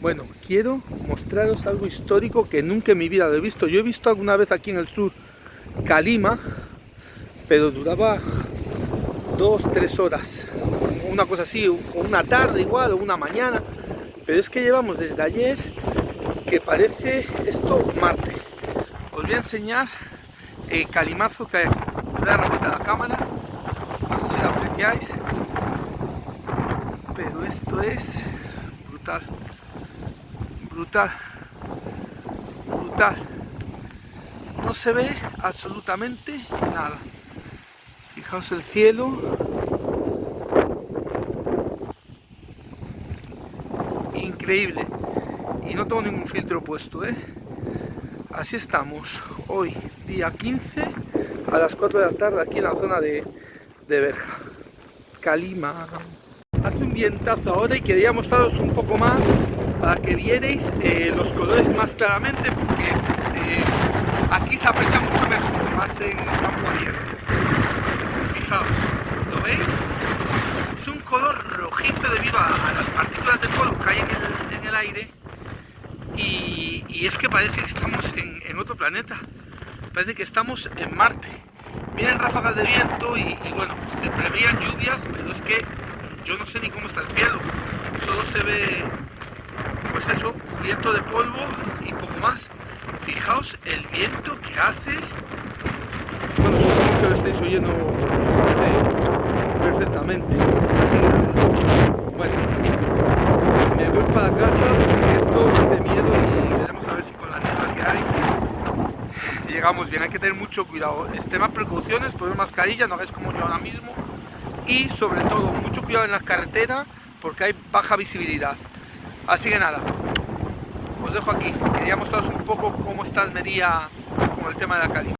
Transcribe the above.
Bueno, quiero mostraros algo histórico que nunca en mi vida lo he visto. Yo he visto alguna vez aquí en el sur Calima, pero duraba dos, tres horas. Una cosa así, o una tarde igual, o una mañana. Pero es que llevamos desde ayer que parece esto Marte. Os voy a enseñar el calimazo que hay. Voy a la a la cámara. No sé si lo apreciáis. Pero esto es brutal brutal brutal. No se ve absolutamente nada. Fijaos el cielo. Increíble. Y no tengo ningún filtro puesto ¿eh? así estamos hoy día 15 a las 4 de la tarde aquí en la zona de, de Calima. Hace un vientazo ahora y quería mostraros un poco más para que vierais eh, los colores más claramente porque eh, aquí se aprecia mucho mejor, más en campo abierto. Fijaos, ¿lo veis? Es un color rojizo debido a, las partículas de polvo que hay en el, aire y, es que parece que estamos en, otro planeta, parece que estamos en Marte. Vienen ráfagas de viento y, y bueno, se preveían lluvias, pero es que yo no sé ni cómo está el cielo, solo se ve pues eso, cubierto de polvo y poco más. Fijaos el viento que hace. Bueno, supongo que lo estáis oyendo perfectamente. bueno, me voy para casa porque esto de miedo y queremos saber si con la niebla que hay llegamos bien. Hay que tener mucho cuidado. Extremas precauciones, poner mascarilla, no hagáis como yo ahora mismo. Y sobre todo, mucho cuidado en las carreteras porque hay baja visibilidad. Así que nada, os dejo aquí. Quería mostraros un poco cómo está Almería con el tema de la calidad.